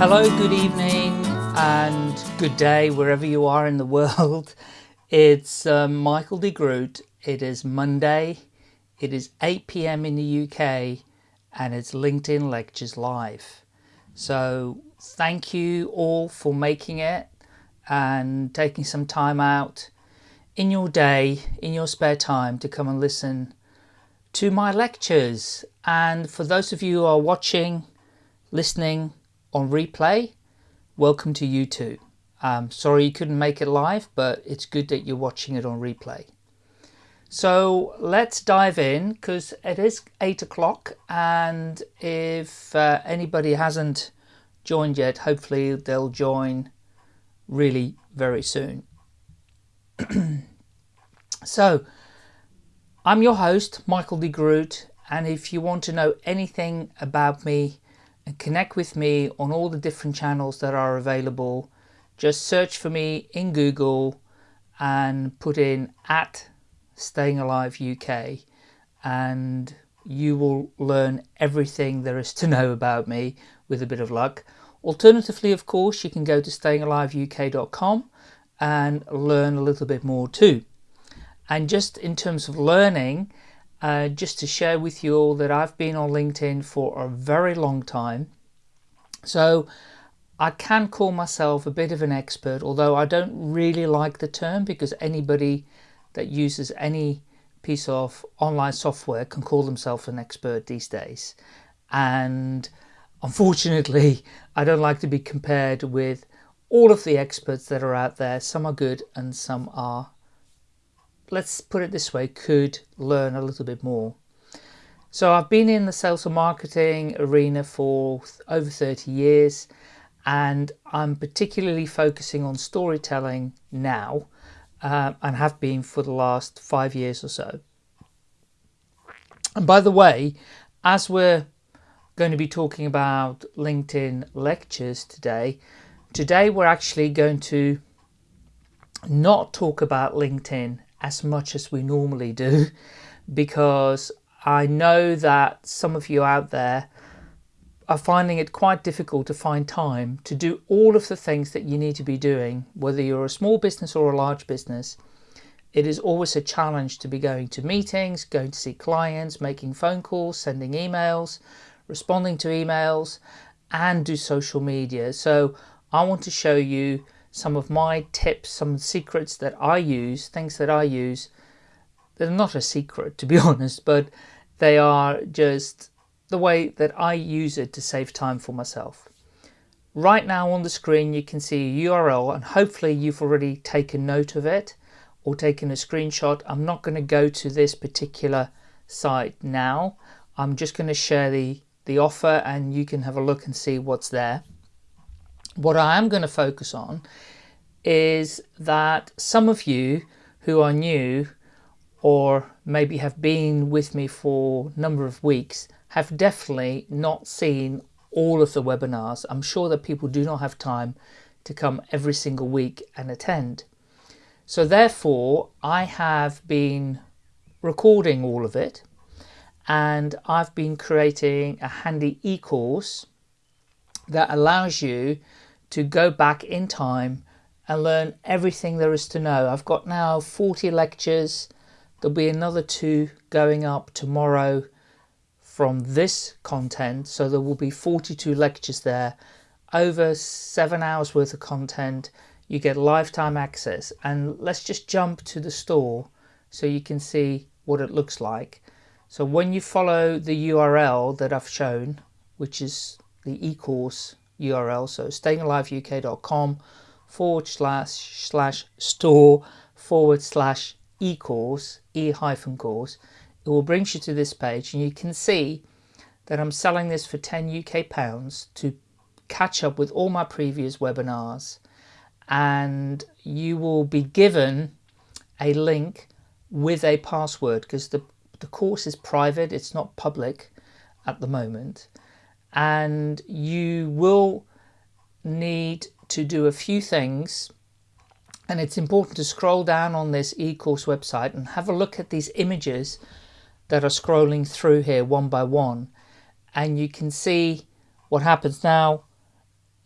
Hello, good evening, and good day wherever you are in the world. It's um, Michael de Groot. It is Monday. It is 8 p.m. in the UK, and it's LinkedIn Lectures Live. So, thank you all for making it and taking some time out in your day, in your spare time, to come and listen to my lectures. And for those of you who are watching, listening on replay, welcome to you too. Um, sorry you couldn't make it live, but it's good that you're watching it on replay. So let's dive in because it is eight o'clock and if uh, anybody hasn't joined yet, hopefully they'll join really very soon. so I'm your host, Michael de Groot, and if you want to know anything about me and connect with me on all the different channels that are available, just search for me in Google and put in at Staying Alive UK and you will learn everything there is to know about me with a bit of luck. Alternatively, of course, you can go to stayingaliveuk.com and learn a little bit more too. And just in terms of learning, uh, just to share with you all that I've been on LinkedIn for a very long time. So I can call myself a bit of an expert, although I don't really like the term because anybody that uses any piece of online software can call themselves an expert these days. And unfortunately, I don't like to be compared with all of the experts that are out there. Some are good and some are, let's put it this way, could learn a little bit more. So I've been in the sales and marketing arena for over 30 years and I'm particularly focusing on storytelling now uh, and have been for the last five years or so. And by the way, as we're going to be talking about LinkedIn lectures today, Today we're actually going to not talk about LinkedIn as much as we normally do because I know that some of you out there are finding it quite difficult to find time to do all of the things that you need to be doing, whether you're a small business or a large business. It is always a challenge to be going to meetings, going to see clients, making phone calls, sending emails, responding to emails, and do social media. So I want to show you some of my tips, some secrets that I use, things that I use. They're not a secret to be honest, but they are just the way that I use it to save time for myself. Right now on the screen you can see a URL and hopefully you've already taken note of it or taken a screenshot. I'm not going to go to this particular site now. I'm just going to share the, the offer and you can have a look and see what's there. What I am going to focus on is that some of you who are new or maybe have been with me for a number of weeks have definitely not seen all of the webinars. I'm sure that people do not have time to come every single week and attend. So therefore, I have been recording all of it and I've been creating a handy e-course that allows you to go back in time and learn everything there is to know. I've got now 40 lectures. There'll be another two going up tomorrow from this content. So there will be 42 lectures there, over seven hours worth of content. You get lifetime access. And let's just jump to the store so you can see what it looks like. So when you follow the URL that I've shown, which is the e-course URL. So stayingaliveuk.com forward slash slash store forward slash e-course, e hyphen course. It will bring you to this page and you can see that I'm selling this for 10 UK pounds to catch up with all my previous webinars and you will be given a link with a password because the, the course is private, it's not public at the moment and you will need to do a few things and it's important to scroll down on this e-course website and have a look at these images that are scrolling through here one by one and you can see what happens now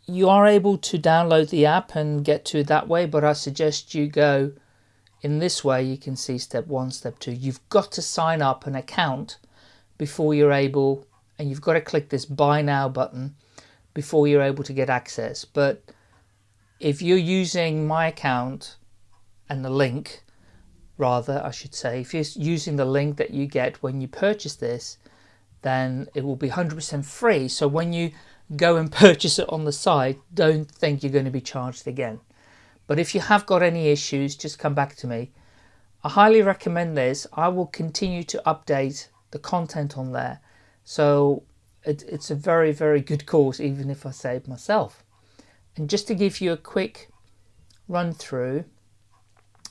you are able to download the app and get to it that way, but I suggest you go in this way. You can see step one, step two. You've got to sign up an account before you're able, and you've got to click this buy now button before you're able to get access. But if you're using my account and the link, rather, I should say, if you're using the link that you get when you purchase this, then it will be 100% free. So when you go and purchase it on the site, don't think you're going to be charged again. But if you have got any issues, just come back to me. I highly recommend this. I will continue to update the content on there. So it, it's a very, very good course, even if I say it myself. And just to give you a quick run through,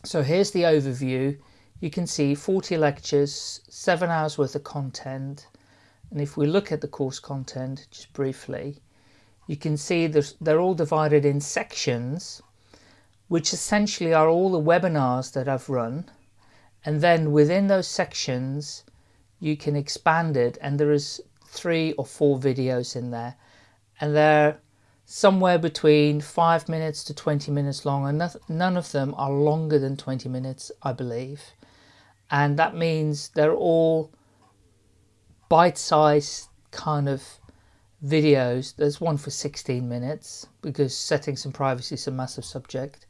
so here's the overview. You can see 40 lectures, seven hours worth of content, and if we look at the course content just briefly, you can see that they're all divided in sections, which essentially are all the webinars that I've run. And then within those sections, you can expand it and there is three or four videos in there. And they're somewhere between five minutes to 20 minutes long and none of them are longer than 20 minutes, I believe. And that means they're all bite-sized kind of videos. There's one for 16 minutes because settings and privacy is a massive subject.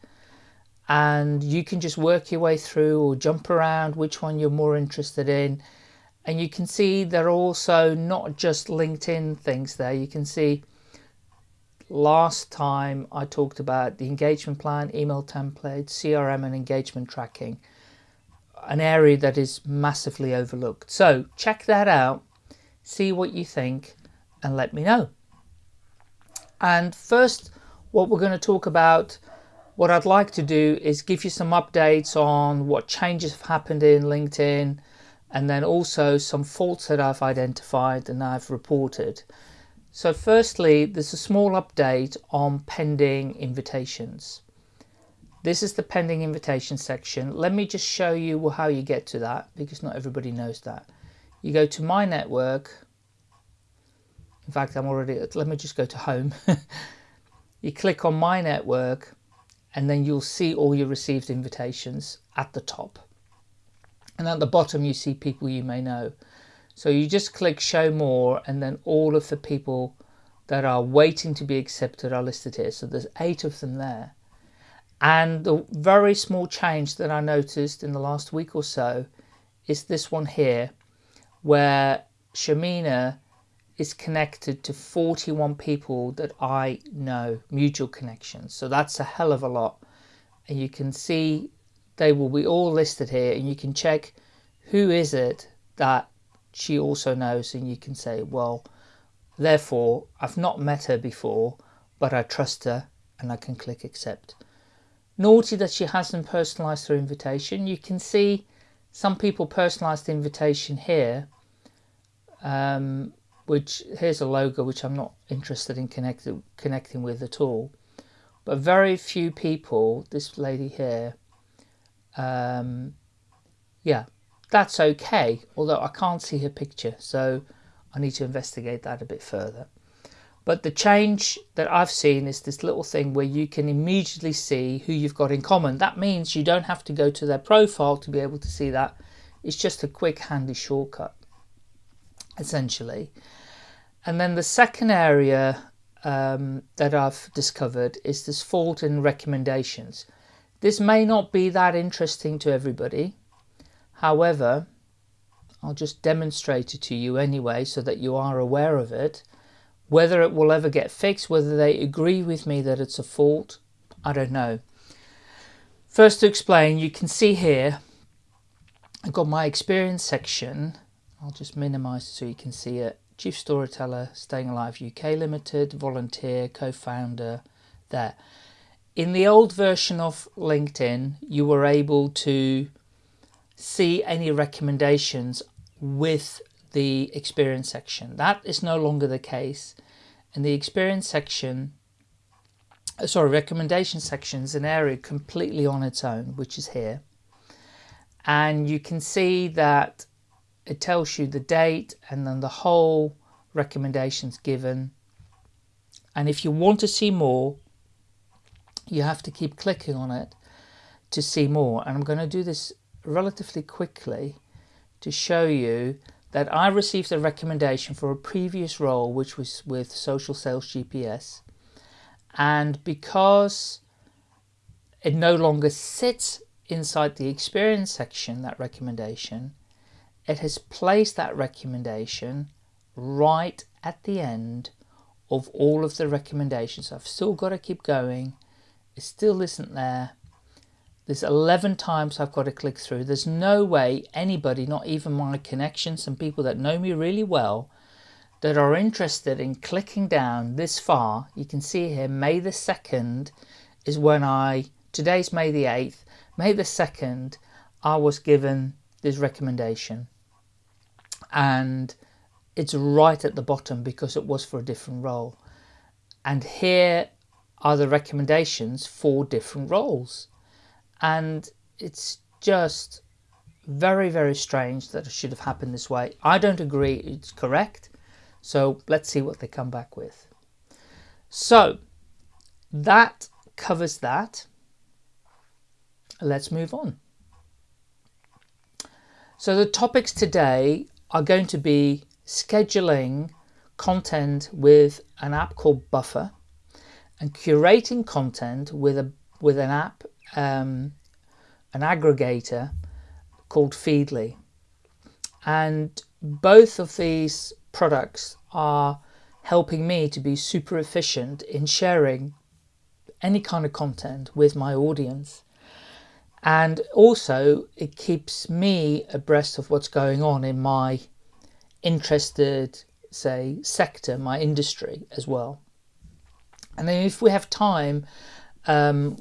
And you can just work your way through or jump around which one you're more interested in. And you can see they're also not just LinkedIn things there. You can see last time I talked about the engagement plan, email template, CRM and engagement tracking, an area that is massively overlooked. So check that out see what you think and let me know. And first, what we're going to talk about, what I'd like to do is give you some updates on what changes have happened in LinkedIn and then also some faults that I've identified and I've reported. So firstly, there's a small update on pending invitations. This is the pending invitation section. Let me just show you how you get to that because not everybody knows that you go to my network in fact I'm already let me just go to home you click on my network and then you'll see all your received invitations at the top and at the bottom you see people you may know so you just click show more and then all of the people that are waiting to be accepted are listed here so there's eight of them there and the very small change that I noticed in the last week or so is this one here where Shamina is connected to 41 people that I know, mutual connections. So that's a hell of a lot. And you can see they will be all listed here and you can check who is it that she also knows and you can say, well, therefore I've not met her before, but I trust her and I can click accept. Naughty that she hasn't personalized her invitation. You can see some people personalized the invitation here um, which here's a logo which I'm not interested in connected, connecting with at all. But very few people, this lady here, um, yeah, that's okay. Although I can't see her picture, so I need to investigate that a bit further. But the change that I've seen is this little thing where you can immediately see who you've got in common. That means you don't have to go to their profile to be able to see that. It's just a quick handy shortcut essentially. And then the second area um, that I've discovered is this fault in recommendations. This may not be that interesting to everybody. However, I'll just demonstrate it to you anyway so that you are aware of it. Whether it will ever get fixed, whether they agree with me that it's a fault, I don't know. First to explain, you can see here, I've got my experience section I'll just minimize so you can see it. Chief Storyteller, Staying Alive UK Limited, volunteer, co-founder, there. In the old version of LinkedIn, you were able to see any recommendations with the experience section. That is no longer the case. And the experience section, uh, sorry, recommendation section is an area completely on its own, which is here. And you can see that it tells you the date and then the whole recommendations given and if you want to see more you have to keep clicking on it to see more. And I'm going to do this relatively quickly to show you that I received a recommendation for a previous role which was with Social Sales GPS and because it no longer sits inside the experience section that recommendation it has placed that recommendation right at the end of all of the recommendations. I've still got to keep going it still isn't there there's 11 times I've got to click through. There's no way anybody, not even my connections and people that know me really well, that are interested in clicking down this far. You can see here, May the 2nd is when I, today's May the 8th, May the 2nd, I was given this recommendation. And it's right at the bottom because it was for a different role. And here are the recommendations for different roles. And it's just very very strange that it should have happened this way. I don't agree it's correct so let's see what they come back with. So that covers that. Let's move on. So the topics today are going to be scheduling content with an app called Buffer and curating content with a with an app um, an aggregator called Feedly. And both of these products are helping me to be super efficient in sharing any kind of content with my audience. And also it keeps me abreast of what's going on in my interested, say, sector, my industry as well. And then if we have time, um,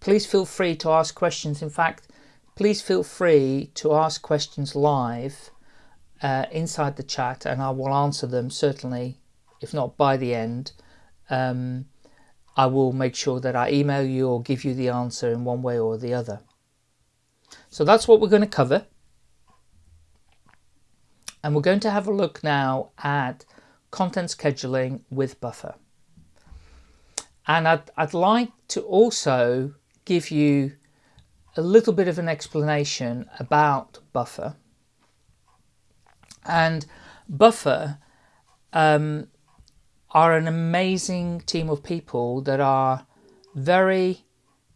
please feel free to ask questions. In fact, please feel free to ask questions live uh, inside the chat and I will answer them certainly, if not by the end. Um, I will make sure that I email you or give you the answer in one way or the other. So that's what we're going to cover. And we're going to have a look now at content scheduling with Buffer. And I'd, I'd like to also give you a little bit of an explanation about Buffer. And Buffer um, are an amazing team of people that are very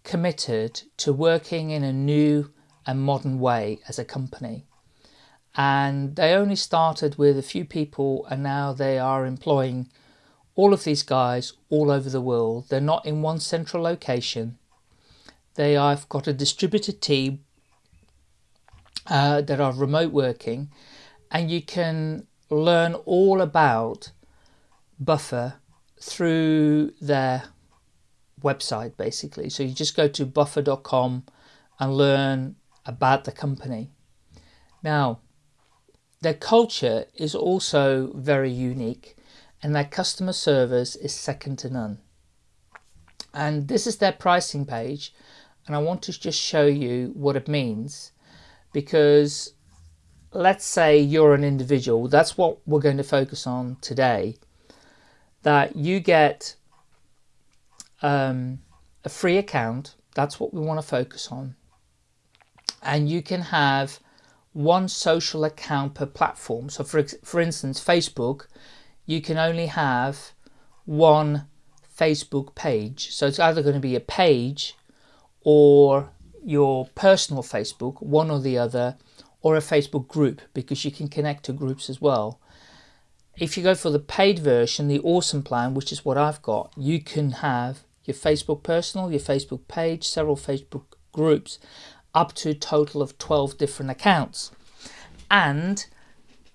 committed to working in a new and modern way as a company. And they only started with a few people and now they are employing all of these guys all over the world. They're not in one central location they have got a distributed team uh, that are remote working and you can learn all about Buffer through their website basically. So you just go to buffer.com and learn about the company. Now, their culture is also very unique and their customer service is second to none. And this is their pricing page and I want to just show you what it means because let's say you're an individual that's what we're going to focus on today that you get um, a free account that's what we want to focus on and you can have one social account per platform so for, for instance Facebook you can only have one Facebook page so it's either going to be a page or your personal Facebook, one or the other, or a Facebook group because you can connect to groups as well. If you go for the paid version, the awesome plan, which is what I've got, you can have your Facebook personal, your Facebook page, several Facebook groups, up to a total of 12 different accounts. And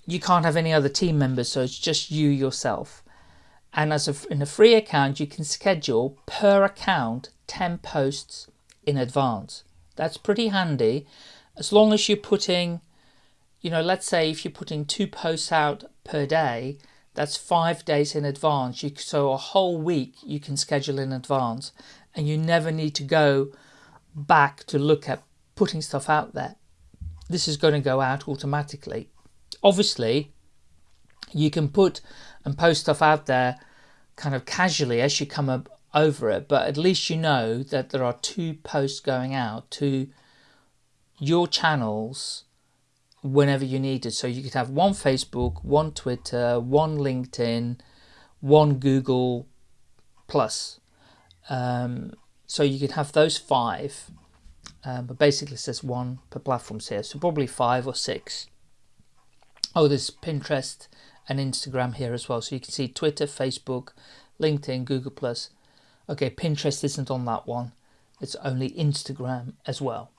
you can't have any other team members, so it's just you yourself. And as a, in a free account, you can schedule per account 10 posts in advance. That's pretty handy as long as you're putting, you know, let's say if you're putting two posts out per day, that's five days in advance. You, so a whole week you can schedule in advance and you never need to go back to look at putting stuff out there. This is going to go out automatically. Obviously, you can put and post stuff out there kind of casually as you come up over it, but at least you know that there are two posts going out to your channels whenever you need it. So you could have one Facebook, one Twitter, one LinkedIn, one Google Plus. Um, so you could have those five, um, but basically it says one per platform here. So probably five or six. Oh, there's Pinterest and Instagram here as well. So you can see Twitter, Facebook, LinkedIn, Google Plus. Okay, Pinterest isn't on that one. It's only Instagram as well.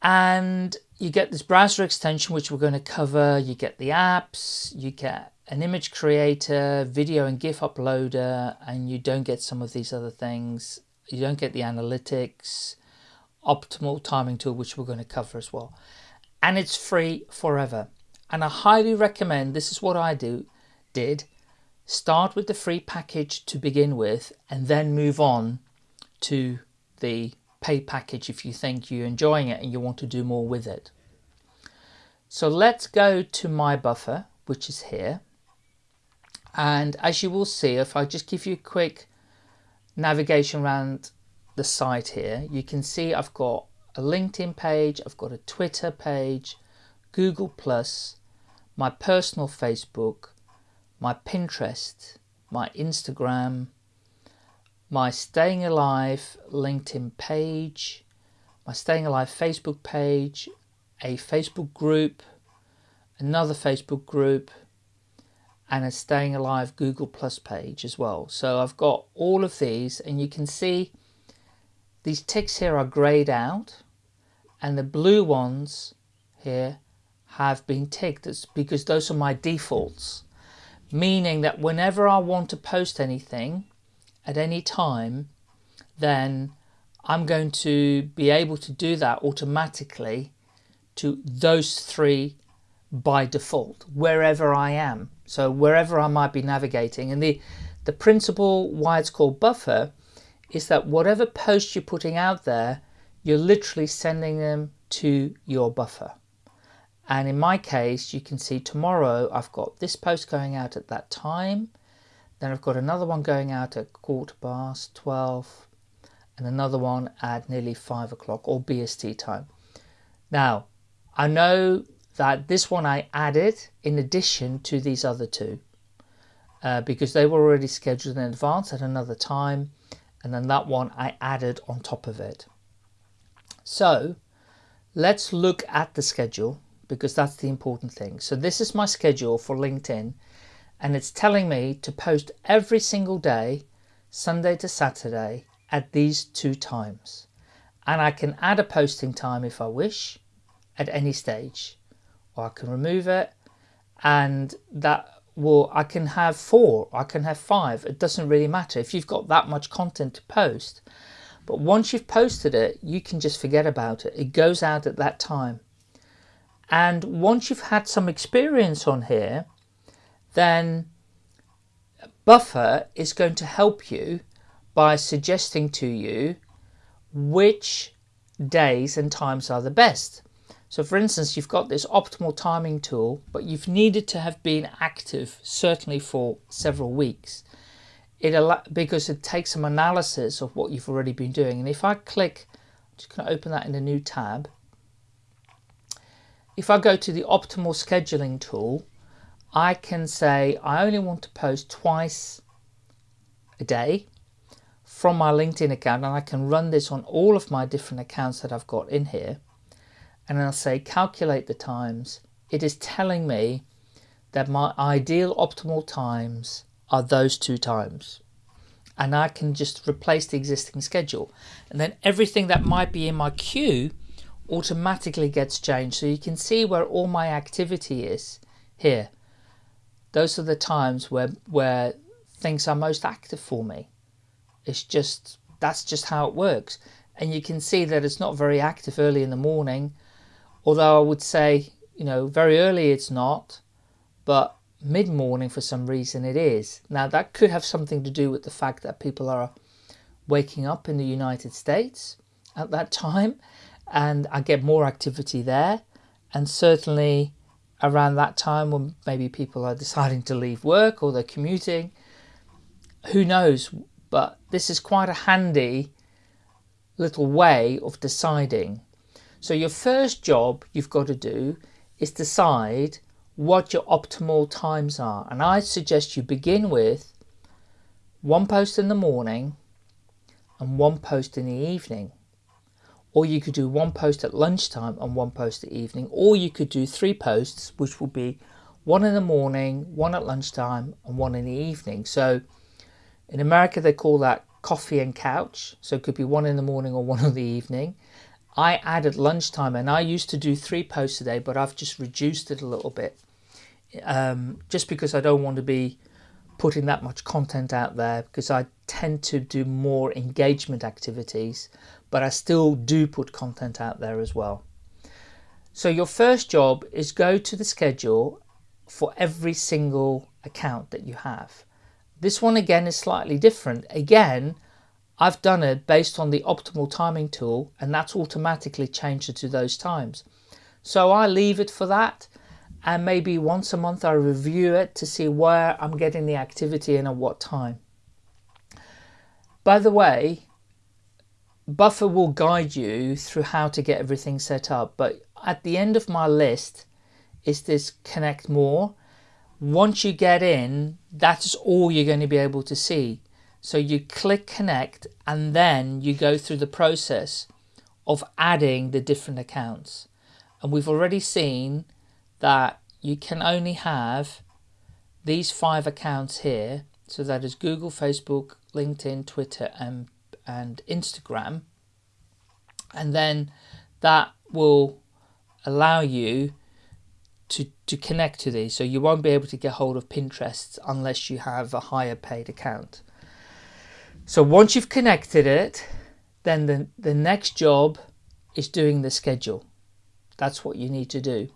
And you get this browser extension, which we're going to cover. You get the apps, you get an image creator, video and GIF uploader, and you don't get some of these other things. You don't get the analytics, optimal timing tool, which we're going to cover as well. And it's free forever. And I highly recommend, this is what I do, did, start with the free package to begin with, and then move on to the pay package if you think you're enjoying it and you want to do more with it. So let's go to my buffer, which is here. And as you will see, if I just give you a quick navigation around the site here, you can see I've got a LinkedIn page, I've got a Twitter page, Google Plus, my personal Facebook, my Pinterest, my Instagram, my Staying Alive LinkedIn page, my Staying Alive Facebook page, a Facebook group, another Facebook group, and a Staying Alive Google Plus page as well. So I've got all of these and you can see these ticks here are grayed out and the blue ones here have been ticked because those are my defaults. Meaning that whenever I want to post anything at any time then I'm going to be able to do that automatically to those three by default wherever I am. So wherever I might be navigating. And the the principle why it's called buffer is that whatever post you're putting out there you're literally sending them to your buffer and in my case you can see tomorrow I've got this post going out at that time. Then I've got another one going out at quarter past 12 and another one at nearly 5 o'clock or BST time. Now I know that this one I added in addition to these other two. Uh, because they were already scheduled in advance at another time. And then that one I added on top of it. So let's look at the schedule because that's the important thing. So this is my schedule for LinkedIn and it's telling me to post every single day, Sunday to Saturday at these two times. And I can add a posting time if I wish at any stage or I can remove it and that will I can have four I can have five it doesn't really matter if you've got that much content to post but once you've posted it you can just forget about it it goes out at that time and once you've had some experience on here then buffer is going to help you by suggesting to you which days and times are the best so for instance, you've got this optimal timing tool, but you've needed to have been active certainly for several weeks. It because it takes some analysis of what you've already been doing. And if I click, I'm just going to open that in a new tab. If I go to the optimal scheduling tool, I can say I only want to post twice a day from my LinkedIn account and I can run this on all of my different accounts that I've got in here and I'll say calculate the times, it is telling me that my ideal optimal times are those two times. And I can just replace the existing schedule. And then everything that might be in my queue automatically gets changed. So you can see where all my activity is here. Those are the times where, where things are most active for me. It's just, that's just how it works. And you can see that it's not very active early in the morning Although I would say, you know, very early it's not, but mid-morning for some reason it is. Now that could have something to do with the fact that people are waking up in the United States at that time and I get more activity there and certainly around that time when maybe people are deciding to leave work or they're commuting who knows, but this is quite a handy little way of deciding. So your first job you've got to do is decide what your optimal times are. And I suggest you begin with one post in the morning and one post in the evening. Or you could do one post at lunchtime and one post at evening. Or you could do three posts, which will be one in the morning, one at lunchtime, and one in the evening. So in America, they call that coffee and couch. So it could be one in the morning or one in the evening. I added lunchtime and I used to do three posts a day, but I've just reduced it a little bit. Um, just because I don't want to be putting that much content out there because I tend to do more engagement activities, but I still do put content out there as well. So your first job is go to the schedule for every single account that you have. This one again is slightly different. Again, I've done it based on the optimal timing tool and that's automatically changed it to those times. So I leave it for that and maybe once a month I review it to see where I'm getting the activity and at what time. By the way, Buffer will guide you through how to get everything set up, but at the end of my list is this connect more. Once you get in, that's all you're going to be able to see. So you click connect and then you go through the process of adding the different accounts. And we've already seen that you can only have these five accounts here. So that is Google, Facebook, LinkedIn, Twitter, and, and Instagram. And then that will allow you to, to connect to these. So you won't be able to get hold of Pinterest unless you have a higher paid account. So once you've connected it, then the, the next job is doing the schedule. That's what you need to do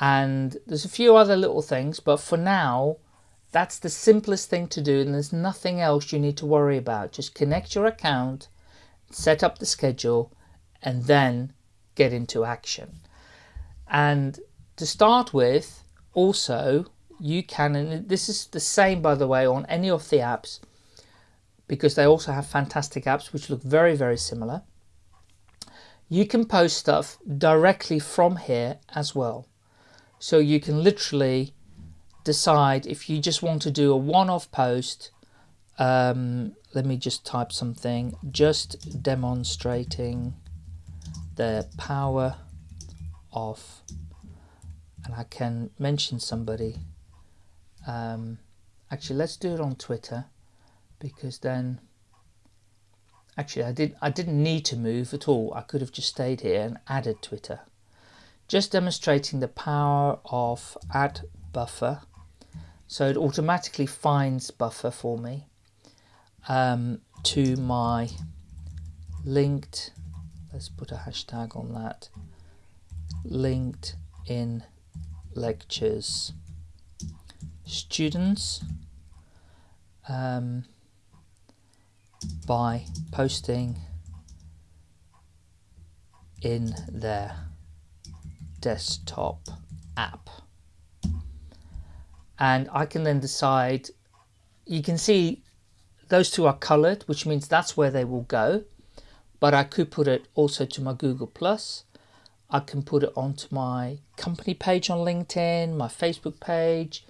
and there's a few other little things but for now that's the simplest thing to do and there's nothing else you need to worry about. Just connect your account set up the schedule and then get into action. And to start with also you can and this is the same by the way on any of the apps because they also have fantastic apps which look very very similar. You can post stuff directly from here as well. So you can literally decide if you just want to do a one-off post. Um, let me just type something, just demonstrating the power of, and I can mention somebody. Um, actually, let's do it on Twitter because then actually I did I didn't need to move at all I could have just stayed here and added Twitter just demonstrating the power of add buffer so it automatically finds buffer for me um, to my linked let's put a hashtag on that linked in lectures students um, by posting in their desktop app. And I can then decide, you can see those two are colored, which means that's where they will go. But I could put it also to my Google Plus. I can put it onto my company page on LinkedIn, my Facebook page.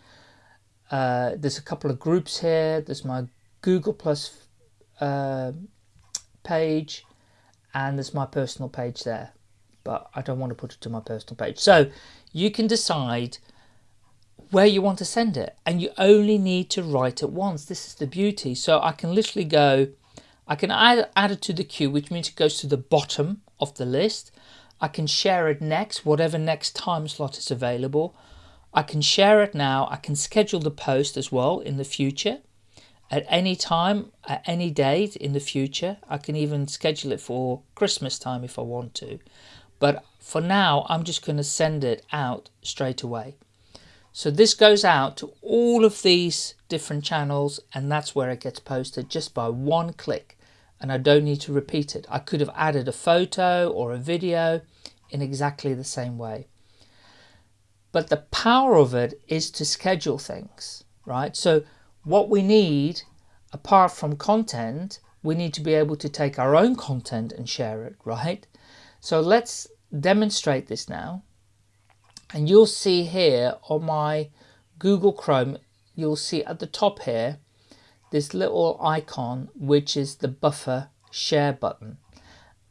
Uh, there's a couple of groups here. There's my Google Plus uh, page and there's my personal page there but I don't want to put it to my personal page. So you can decide where you want to send it and you only need to write it once. This is the beauty. So I can literally go, I can add, add it to the queue, which means it goes to the bottom of the list. I can share it next, whatever next time slot is available. I can share it now. I can schedule the post as well in the future at any time, at any date in the future. I can even schedule it for Christmas time if I want to. But for now, I'm just going to send it out straight away. So this goes out to all of these different channels and that's where it gets posted just by one click and I don't need to repeat it. I could have added a photo or a video in exactly the same way. But the power of it is to schedule things, right? So what we need apart from content, we need to be able to take our own content and share it, right? So let's demonstrate this now. And you'll see here on my Google Chrome, you'll see at the top here, this little icon, which is the buffer share button.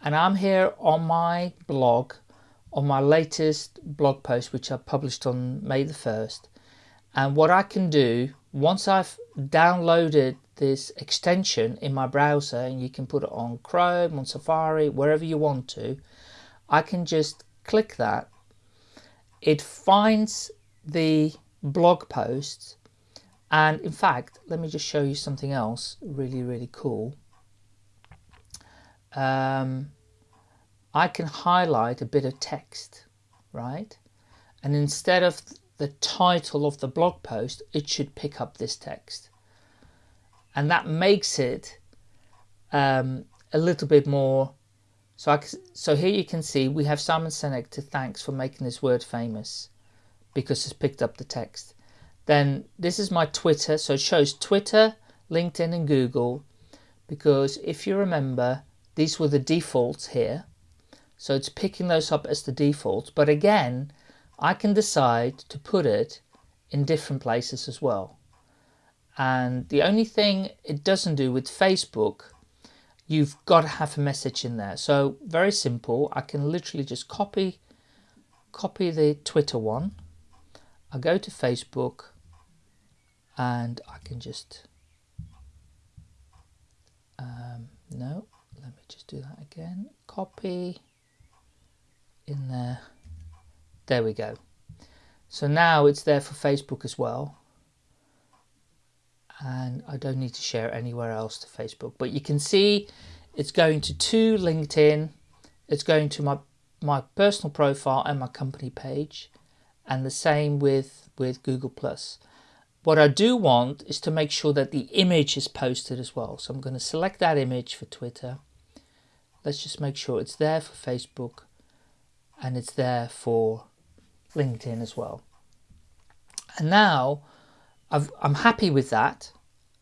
And I'm here on my blog, on my latest blog post, which I published on May the 1st. And what I can do, once I've downloaded this extension in my browser, and you can put it on Chrome, on Safari, wherever you want to, I can just click that. It finds the blog posts. And in fact let me just show you something else really really cool. Um, I can highlight a bit of text right? And instead of the title of the blog post it should pick up this text. And that makes it um, a little bit more so I, so here you can see we have Simon Sinek to thanks for making this word famous because it's picked up the text. Then this is my Twitter, so it shows Twitter, LinkedIn and Google because if you remember these were the defaults here so it's picking those up as the defaults but again I can decide to put it in different places as well and the only thing it doesn't do with Facebook you've got to have a message in there. So very simple. I can literally just copy copy the Twitter one. I go to Facebook and I can just um, no let me just do that again. Copy in there. There we go. So now it's there for Facebook as well and I don't need to share anywhere else to Facebook but you can see it's going to two LinkedIn it's going to my my personal profile and my company page and the same with, with Google+. Plus. What I do want is to make sure that the image is posted as well. So I'm going to select that image for Twitter. Let's just make sure it's there for Facebook and it's there for LinkedIn as well. And now i am happy with that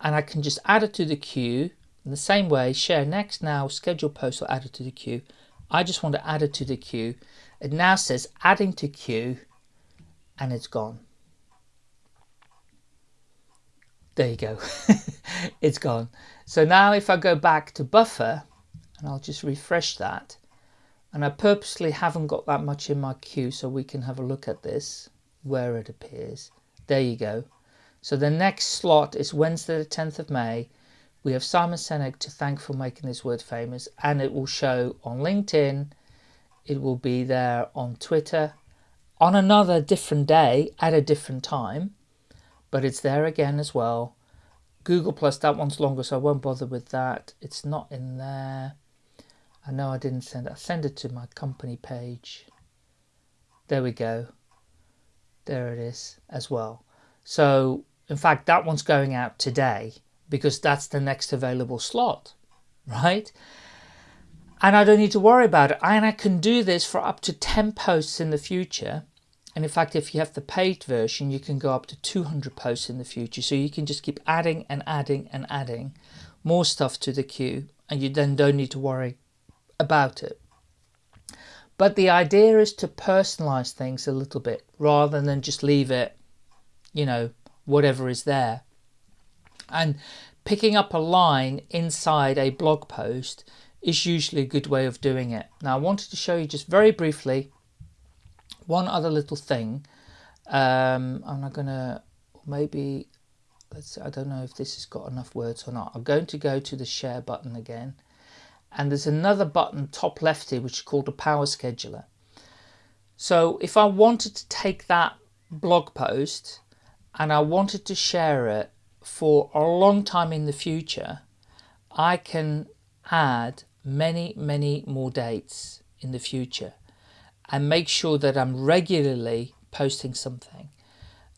and I can just add it to the queue in the same way, share next now, schedule post or add it to the queue. I just want to add it to the queue. It now says adding to queue and it's gone. There you go. it's gone. So now if I go back to buffer and I'll just refresh that and I purposely haven't got that much in my queue so we can have a look at this where it appears. There you go. So the next slot is Wednesday the 10th of May. We have Simon Sinek to thank for making this word famous and it will show on LinkedIn. It will be there on Twitter on another different day at a different time, but it's there again as well. Google Plus, that one's longer, so I won't bother with that. It's not in there. I know I didn't send it. I send it to my company page. There we go. There it is as well. So, in fact, that one's going out today because that's the next available slot, right? And I don't need to worry about it. And I can do this for up to 10 posts in the future and in fact, if you have the paid version, you can go up to 200 posts in the future. So you can just keep adding and adding and adding more stuff to the queue and you then don't need to worry about it. But the idea is to personalize things a little bit rather than just leave it, you know, whatever is there. And picking up a line inside a blog post is usually a good way of doing it. Now I wanted to show you just very briefly one other little thing um, I'm not gonna maybe let's I don't know if this has got enough words or not I'm going to go to the share button again and there's another button top left here which is called a power scheduler so if I wanted to take that blog post and I wanted to share it for a long time in the future I can add many many more dates in the future and make sure that I'm regularly posting something.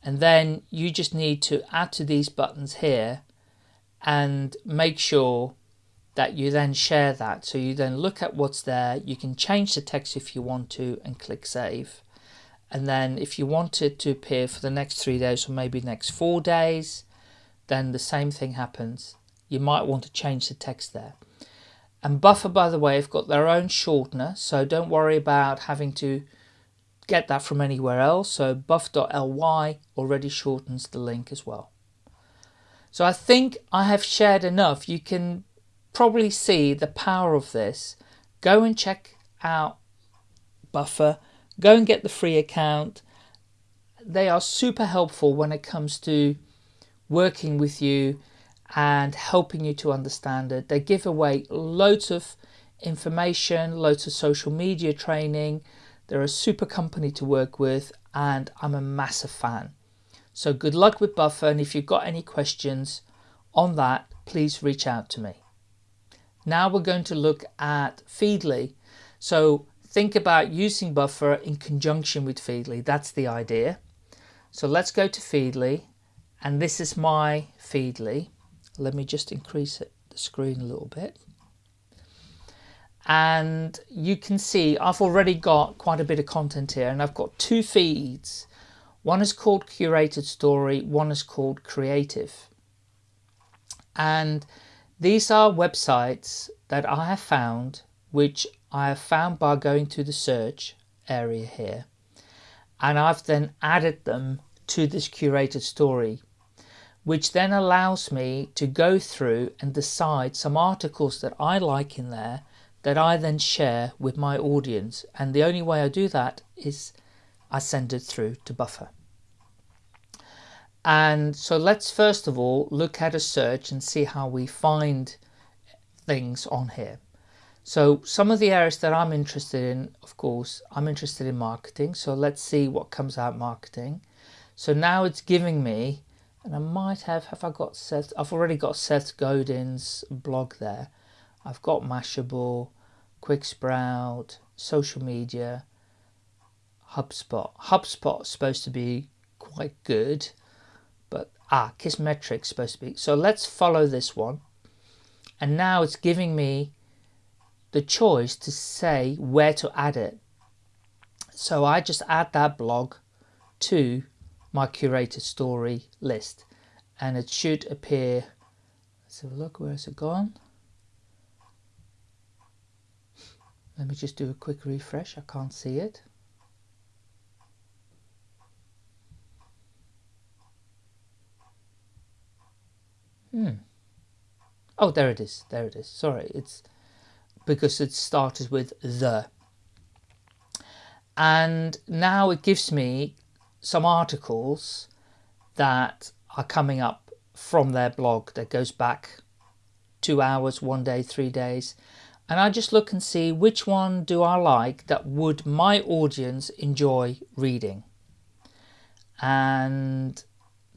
And then you just need to add to these buttons here and make sure that you then share that. So you then look at what's there. You can change the text if you want to and click save. And then if you want it to appear for the next three days or maybe next four days, then the same thing happens. you might want to change the text there. And Buffer, by the way, have got their own shortener, so don't worry about having to get that from anywhere else. So buff.ly already shortens the link as well. So I think I have shared enough. You can probably see the power of this. Go and check out Buffer. Go and get the free account. They are super helpful when it comes to working with you and helping you to understand it. They give away loads of information, loads of social media training. They're a super company to work with and I'm a massive fan. So good luck with Buffer and if you've got any questions on that, please reach out to me. Now we're going to look at Feedly. So think about using Buffer in conjunction with Feedly. That's the idea. So let's go to Feedly and this is my Feedly let me just increase it, the screen a little bit and you can see I've already got quite a bit of content here and I've got two feeds one is called curated story one is called creative and these are websites that I have found which I have found by going to the search area here and I've then added them to this curated story which then allows me to go through and decide some articles that I like in there that I then share with my audience. And the only way I do that is I send it through to Buffer. And so let's first of all look at a search and see how we find things on here. So some of the areas that I'm interested in, of course, I'm interested in marketing. So let's see what comes out marketing. So now it's giving me and I might have, have I got Seth, I've already got Seth Godin's blog there. I've got Mashable, Quicksprout, social media, HubSpot. HubSpot's supposed to be quite good, but ah, Kissmetrics supposed to be. So let's follow this one. And now it's giving me the choice to say where to add it. So I just add that blog to my curated story list and it should appear let's have a look where has it gone? Let me just do a quick refresh I can't see it. Hmm. Oh there it is there it is. Sorry it's because it started with the and now it gives me some articles that are coming up from their blog that goes back two hours, one day, three days. And I just look and see which one do I like that would my audience enjoy reading. And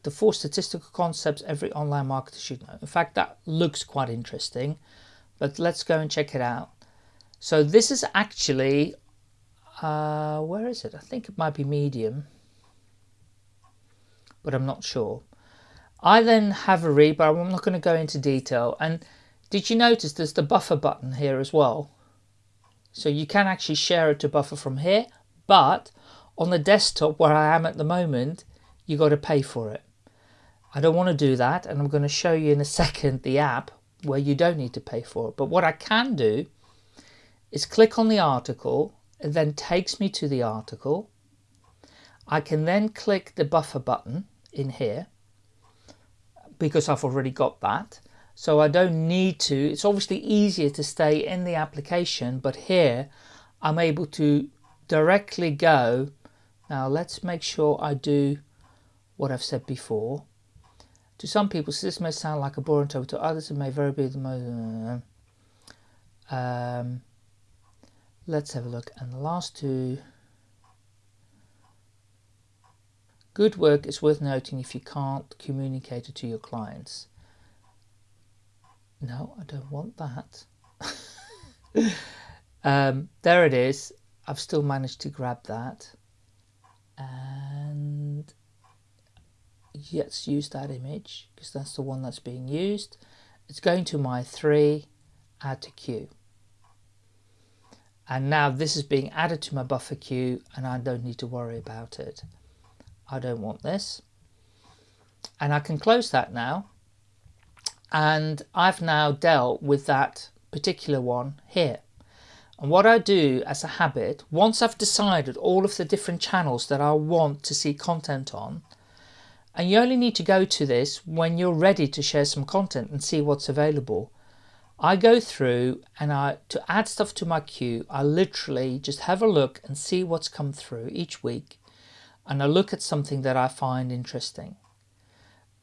the four statistical concepts every online marketer should know. In fact, that looks quite interesting, but let's go and check it out. So this is actually, uh, where is it? I think it might be Medium but I'm not sure. I then have a read, but I'm not going to go into detail. And did you notice there's the buffer button here as well? So you can actually share it to buffer from here, but on the desktop where I am at the moment, you got to pay for it. I don't want to do that, and I'm going to show you in a second the app where you don't need to pay for it. But what I can do is click on the article, it then takes me to the article. I can then click the buffer button in here because I've already got that. So I don't need to, it's obviously easier to stay in the application, but here I'm able to directly go. Now let's make sure I do what I've said before. To some people, this may sound like a boring topic. To others, it may very be the most. Um, let's have a look. And the last two. Good work is worth noting if you can't communicate it to your clients. No, I don't want that. um, there it is. I've still managed to grab that. And let's use that image because that's the one that's being used. It's going to my three, add to queue. And now this is being added to my buffer queue and I don't need to worry about it. I don't want this. And I can close that now. and I've now dealt with that particular one here. And what I do as a habit, once I've decided all of the different channels that I want to see content on, and you only need to go to this when you're ready to share some content and see what's available. I go through and I to add stuff to my queue, I literally just have a look and see what's come through each week and I look at something that I find interesting.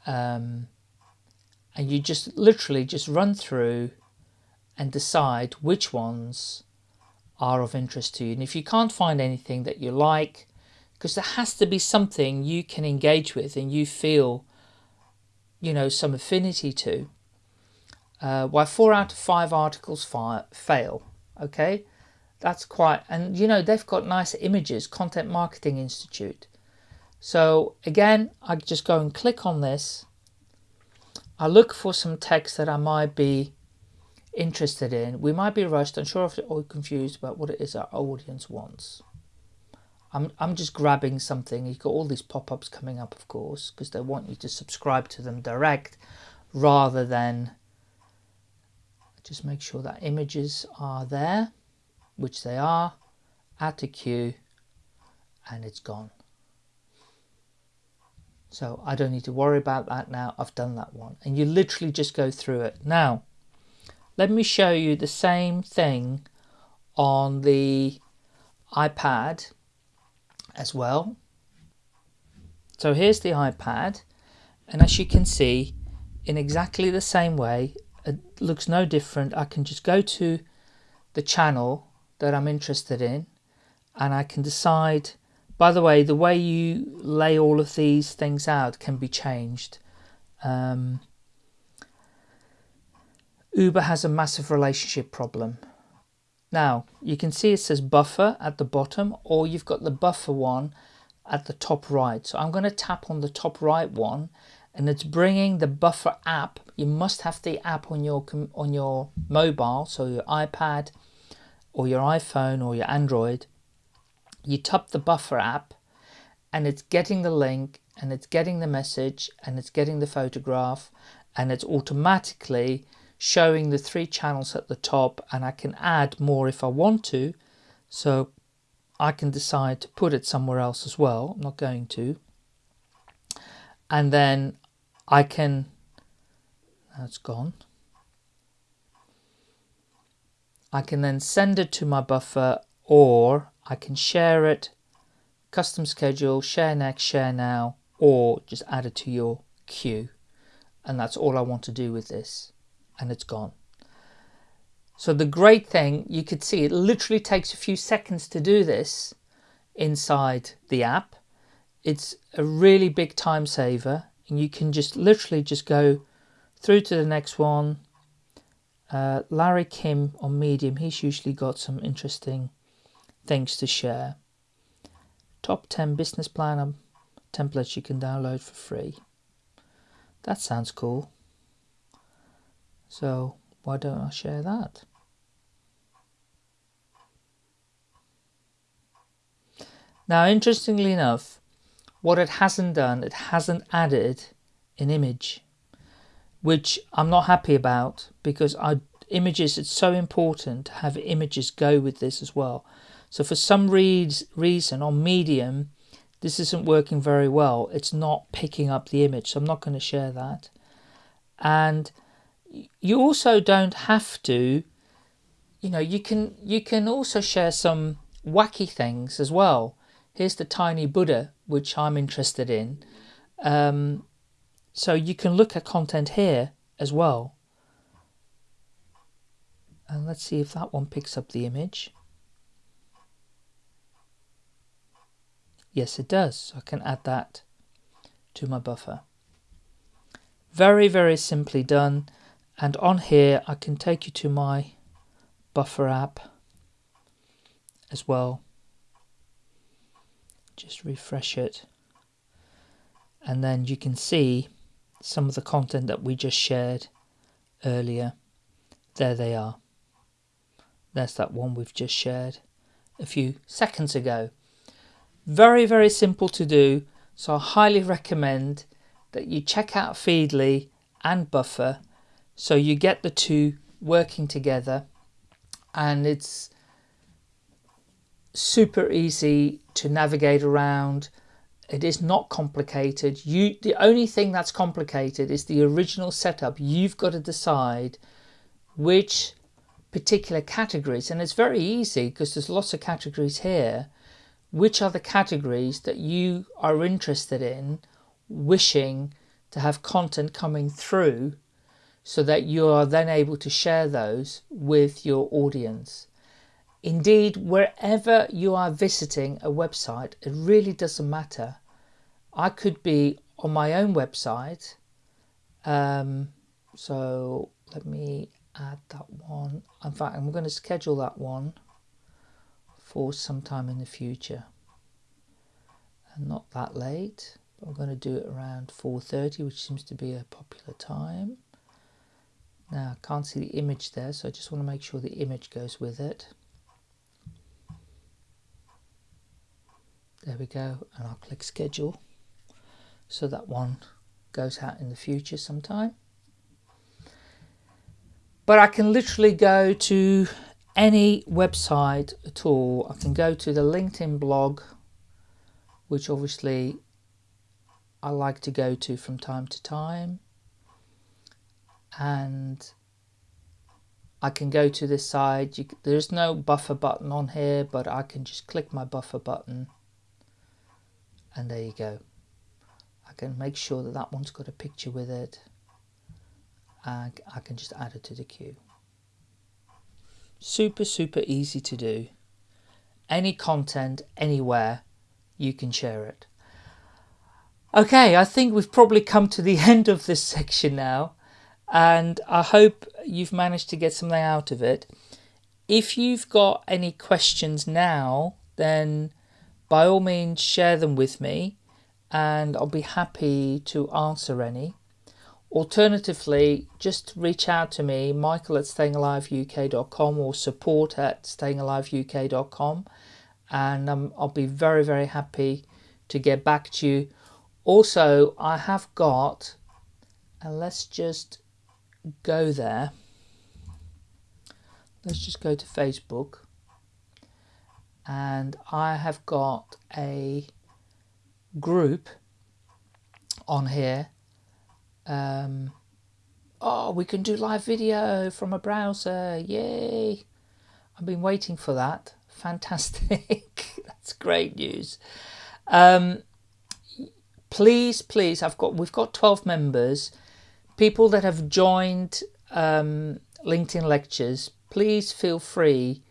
Um, and you just literally just run through and decide which ones are of interest to you. And if you can't find anything that you like, because there has to be something you can engage with and you feel, you know, some affinity to. Uh, why four out of five articles fail, okay? That's quite, and you know, they've got nice images, Content Marketing Institute. So again, I just go and click on this. I look for some text that I might be interested in. We might be rushed, unsure or confused about what it is our audience wants. I'm, I'm just grabbing something. You've got all these pop-ups coming up, of course, because they want you to subscribe to them direct rather than just make sure that images are there, which they are, add to queue, and it's gone. So I don't need to worry about that now. I've done that one. And you literally just go through it. Now, let me show you the same thing on the iPad as well. So here's the iPad and as you can see in exactly the same way it looks no different. I can just go to the channel that I'm interested in and I can decide by the way the way you lay all of these things out can be changed. Um, Uber has a massive relationship problem now you can see it says buffer at the bottom or you've got the buffer one at the top right. So I'm going to tap on the top right one and it's bringing the buffer app. You must have the app on your on your mobile, so your iPad or your iPhone or your Android. You tap the buffer app and it's getting the link and it's getting the message and it's getting the photograph and it's automatically showing the three channels at the top and I can add more if I want to. So I can decide to put it somewhere else as well. I'm not going to. And then I can that's gone. I can then send it to my buffer or I can share it custom schedule share next share now or just add it to your queue. And that's all I want to do with this and it's gone. So the great thing, you could see it literally takes a few seconds to do this inside the app. It's a really big time saver and you can just literally just go through to the next one. Uh, Larry Kim on Medium, he's usually got some interesting things to share. Top 10 business plan templates you can download for free. That sounds cool. So why don't I share that? Now, interestingly enough, what it hasn't done, it hasn't added an image, which I'm not happy about because I, images, it's so important to have images go with this as well. So for some reason on Medium, this isn't working very well. It's not picking up the image, so I'm not going to share that. And you also don't have to you know you can you can also share some wacky things as well. Here's the tiny buddha which i'm interested in. Um, so you can look at content here as well. And let's see if that one picks up the image. Yes it does. So i can add that to my buffer. Very very simply done and on here I can take you to my buffer app as well. Just refresh it. And then you can see some of the content that we just shared earlier. There they are. There's that one we've just shared a few seconds ago. Very very simple to do so I highly recommend that you check out Feedly and Buffer So you get the two working together and it's super easy to navigate around. It is not complicated. You the only thing that's complicated is the original setup. You've got to decide which particular categories and it's very easy because there's lots of categories here which are the categories that you are interested in wishing to have content coming through so that you are then able to share those with your audience indeed wherever you are visiting a website it really doesn't matter I could be on my own website um, so let me add that one. In fact, I'm going to schedule that one for sometime in the future. And not that late. I'm going to do it around 4.30, which seems to be a popular time. Now, I can't see the image there, so I just want to make sure the image goes with it. There we go, and I'll click schedule. So that one goes out in the future sometime but I can literally go to any website at all. I can go to the LinkedIn blog, which obviously I like to go to from time to time. And I can go to this side. You, there's no buffer button on here, but I can just click my buffer button. And there you go. I can make sure that that one's got a picture with it. And I can just add it to the queue. Super, super easy to do. Any content, anywhere, you can share it. Okay, I think we've probably come to the end of this section now, and I hope you've managed to get something out of it. If you've got any questions now, then by all means share them with me, and I'll be happy to answer any. Alternatively, just reach out to me, michael at stayingaliveuk.com or support at stayingaliveuk.com and um, I'll be very, very happy to get back to you. Also, I have got, and let's just go there. Let's just go to Facebook and I have got a group on here um, oh, we can do live video from a browser. Yay. I've been waiting for that. Fantastic. That's great news. Um, please, please, I've got, we've got 12 members, people that have joined um, LinkedIn lectures. Please feel free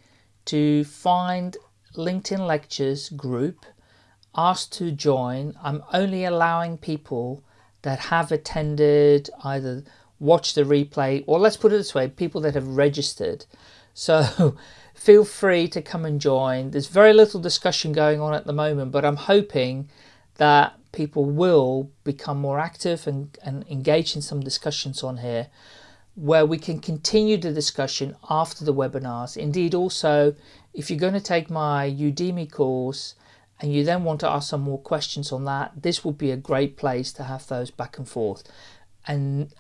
to find LinkedIn lectures group, ask to join. I'm only allowing people that have attended, either watched the replay, or let's put it this way, people that have registered. So feel free to come and join. There's very little discussion going on at the moment, but I'm hoping that people will become more active and, and engage in some discussions on here where we can continue the discussion after the webinars. Indeed, also, if you're going to take my Udemy course, and you then want to ask some more questions on that, this would be a great place to have those back and forth. And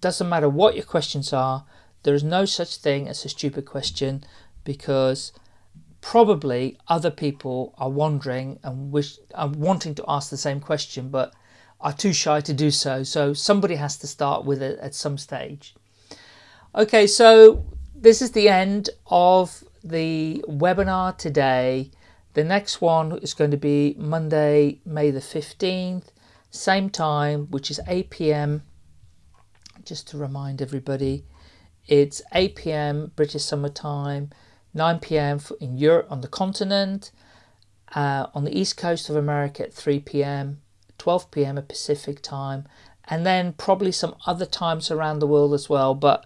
doesn't matter what your questions are, there is no such thing as a stupid question because probably other people are wondering and wish are wanting to ask the same question but are too shy to do so. So somebody has to start with it at some stage. Okay, so this is the end of the webinar today. The next one is going to be Monday, May the 15th, same time, which is 8 p.m. Just to remind everybody, it's 8 p.m. British Summer Time, 9 p.m. in Europe on the continent, uh, on the east coast of America at 3 p.m., 12 p.m. at Pacific Time, and then probably some other times around the world as well. But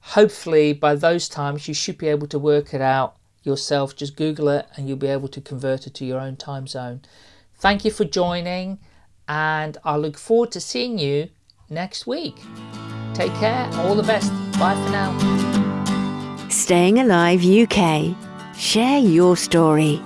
hopefully by those times you should be able to work it out yourself. Just Google it and you'll be able to convert it to your own time zone. Thank you for joining and I look forward to seeing you next week. Take care. All the best. Bye for now. Staying Alive UK. Share your story.